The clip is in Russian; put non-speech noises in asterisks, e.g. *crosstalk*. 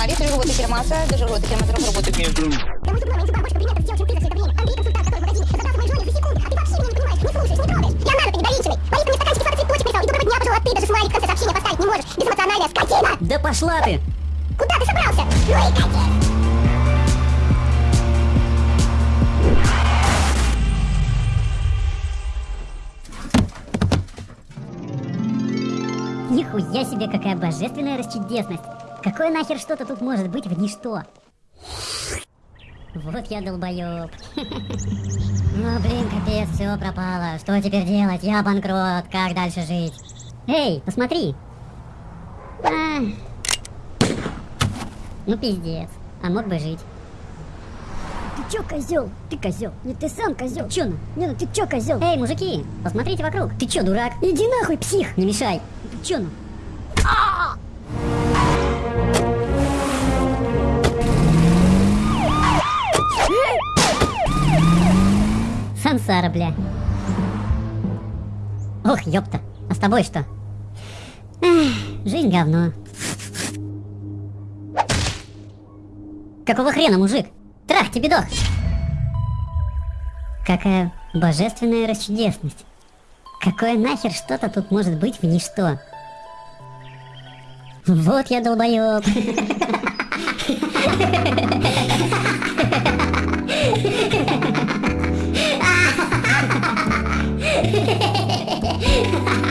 А, лифт работает термоса, даже работает термометр, работает между. Я барбочка принято, все очень быстро все это время. Андрей, консультант, который в магазине, забрал мои желания за секунду, а ты вообще меня не понимаешь, не слушаешь, не трогаешь. Я на ты недоверчивый. Молитва мне стаканчики сладких цветочек прислал, и доброго дня пожелал, а ты даже смайлик в конце сообщения поставить не можешь. Безэмоциональная скотина. Да пошла ты! Куда ты собрался? Ну и катись. Нихуя себе, какая божественная расчудесность! Какое нахер что-то тут может быть в ничто? Вот я долбоёб. *laughs* Ну блин, капец, все пропало. Что теперь делать? Я банкрот. Как дальше жить? Эй, посмотри. А. Ну пиздец. А мог бы жить. Ты чё, козел? Ты козел. Нет, ты сам козел. Чё ну? Не, ну ты чё, козел? Эй, мужики, посмотрите вокруг. Ты чё, дурак? Иди нахуй, псих. Не мешай. Ты чё ну? Сансара, бля. Ох, ёпта. А с тобой что? Эх, жизнь говно. Какого хрена, мужик? Трах, тебе дох. Какая божественная расчудесность. Какое нахер что-то тут может быть в ничто? Вот я долбоёб. *laughs* Ha ha ha ha ha ha!